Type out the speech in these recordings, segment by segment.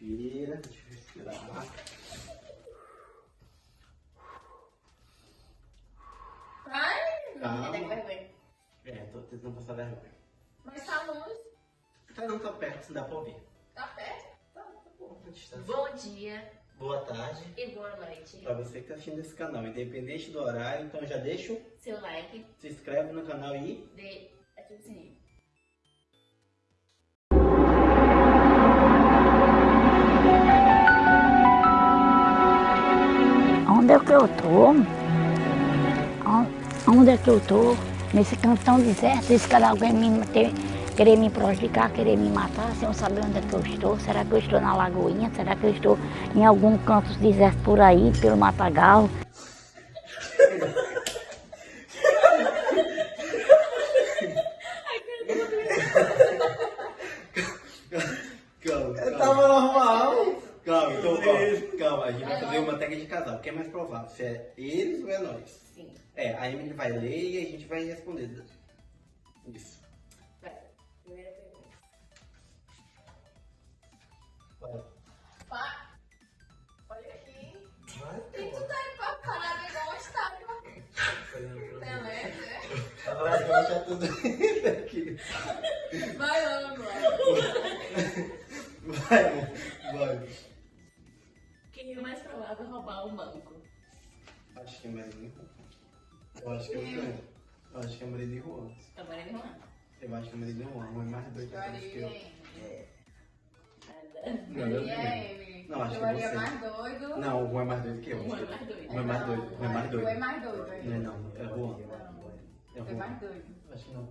Respira, deixa eu respirar. Ai, Calma. vergonha. É, tô tentando passar vergonha. Mas tá longe, Tá não tá perto, se dá pra ouvir. tá perto. Tá, tá bom, tá. Bom dia Boa tarde. e boa noite. Pra você que tá assistindo esse canal, independente do horário, então já deixa, o- Seu like, se inscreve no canal e dê ativa o sininho. Eu tô? On- Onde é que eu tô? Nesse cantão deserto, esse cara alguém me ter, querer me prejudicar, querer me matar, sem eu saber onde é que eu estou. Será que eu estou na Lagoinha? Será que eu estou em algum canto deserto por aí, pelo Matagal? Calma. Eu tava normal. Calma, então, ó, calma, a gente vai fazer uma O que é mais provável? Se é eles ou é nós? Sim. É, a Emily vai ler e a gente vai responder. Isso. Vai. Primeira pergunta. Vai. Pá, olha aqui. Vai, E tu tá aí pra parar igual uma estátua. Beleza, né? Vai, vai achar tudo isso aqui. Vai logo. Vai, vai. É o banco? Acho que é Maria Eu acho que é o Juan. Eu acho que é Maria de Juan. Morando Juan? Eu acho que é Maria de Juan. Juan é mais doido que eu. Nada. Não, eu Não, acho que é você. mais doido. Não, o Juan é mais doido que eu. Juan é mais doido. Juan é mais doido. Juan é mais doido. Tu é mais doido. Não é não, é Juan. É Tu é mais Juan. doido. Acho que não.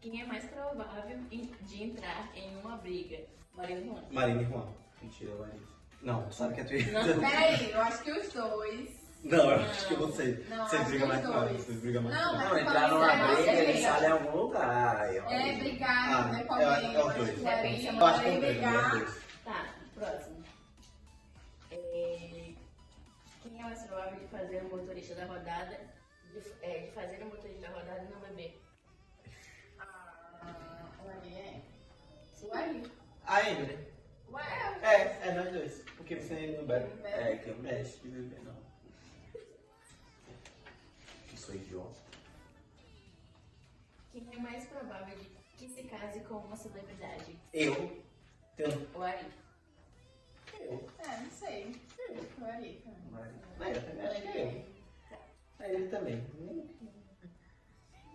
Quem é mais provável em- de entrar em uma briga? Maria e Juan. Marina e Juan. Mentira, Larissa. Não, tu sabe que é tu Não. Peraí, eu acho que os dois. Não, eu acho que você. Não, brigam que mais com ela. dois. Vocês brigam mais Não, com Não, entrar numa Não, briga, você ele briga. sai em algum lugar. aí. É brigar, Ah, né, com é- alguém. é os dois. é bem- Eu acho que é é é brigar. Tá, próximo. É, Quem é mais provável de fazer o motorista da rodada, de, é, de fazer o motorista da rodada e não beber? Ah, o Ari é. O Ari. A Emily. Ué, É, é nós dois. Porque você não bebe. É, que eu Não mexe, que bebe não. não sou idiota. Quem é mais provável de que se case com uma celebridade? Eu. Tenho. O Ari. Eu. é, não sei. O Ari. É, eu também acho que é eu. É ele também.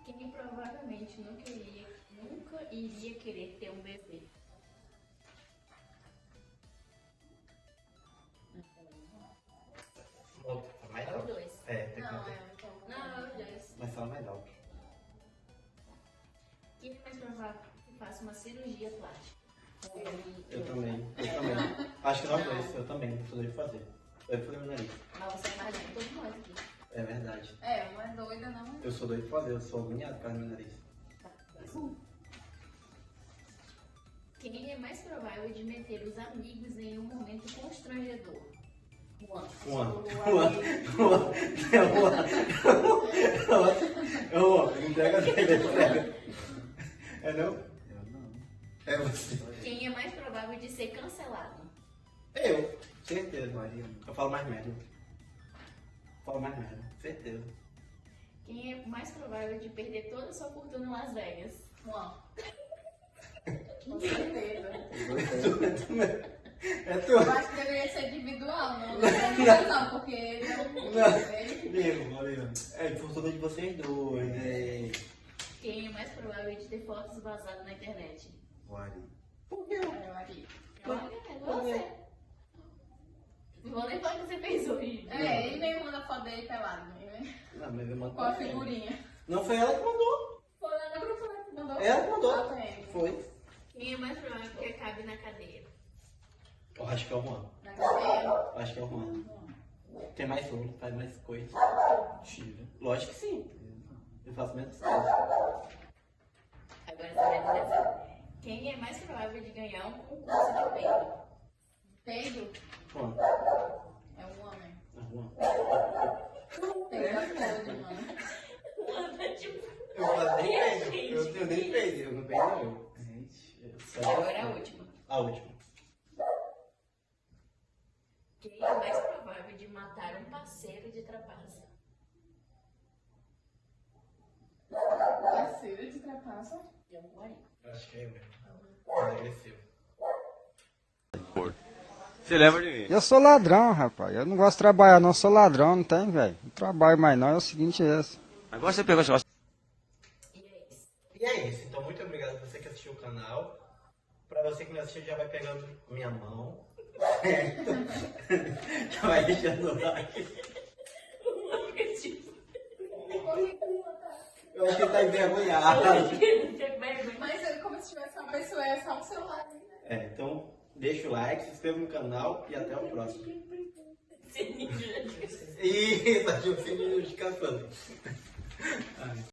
Quem provavelmente nunca iria, nunca iria querer ter um bebê? É que faça uma cirurgia plástica? Eu também. Eu também. Acho que nós dois. Eu também. Sou doido de fazer. Doido de fazer meu nariz. Mas você é que todos nós aqui. É verdade. É, uma é doida, não. Eu sou doido de fazer. Eu sou agoniado por causa do meu nariz. Tá, próximo. Quem é mais provável de meter os amigos em um momento constrangedor? Juan. Juan. O Juan. Juan. É Juan. É Juan. Entrega dele. Entrega. É não? Eu não. É você. Quem é mais provável de ser cancelado? Eu. Certeza, Maria. Eu falo mais merda. Falo mais merda. Certeza. Quem é mais provável de perder toda a sua fortuna em Las Vegas? Juan. Com certeza. É tu. Eu acho que deveria ser individual, não? Não, não, porque ele é um. Não. Mesmo, Maria. É fortuna de vocês dois. É. Quem é mais provável de ter fotos vazadas na internet? O Ari. Por quê? É o Ari. Olha, é você. Não vou nem falar que você fez hoje. É, ele mesmo manda foto dele pelado, né? Não, mas eu mando Com a figurinha. Não foi ela que mandou. Foi lá grupo, né? Mandou. Ela que mandou. Ah, ele. Foi. Quem é mais provável que acabe na cadeia? Eu acho que é o Juan. Na cadeia. Eu acho que é o Juan. Tem mais um, faz mais coisas. Tira. Lógico que sim. Eu faço menos coisas. Agora você vai dizer assim. Quem é mais provável de ganhar um concurso de peido? Pedro Juan. é um homem. É o Juan. Pedro é podre, mano. Anda, tipo. Eu faço nem Ai, peido. gente. Eu, eu nem peido. Eu não peido, não. Gente, eu? Agora é a última. A última. Quem é mais provável de matar um parceiro de trapaça? Acho que é mesmo. Agressivo. Você lembra de mim? Eu sou ladrão, rapaz. Eu não gosto de trabalhar, não. Eu sou ladrão, não tem, velho. Não trabalho mais, não. É o seguinte, é esse. Agora você pegou esse negócio. E é isso. E é isso. Então, muito obrigado pra você que assistiu o canal. Pra você que não assistiu, já vai pegando minha mão. já vai deixando o like. Eu acho que ele tá envergonhado. Mas é como se tivesse uma pessoa, é só um celular. né? É, então, deixa o like, se inscreva no canal e até o próximo. Sininho de notificação. Isso, ativa o sininho de notificação.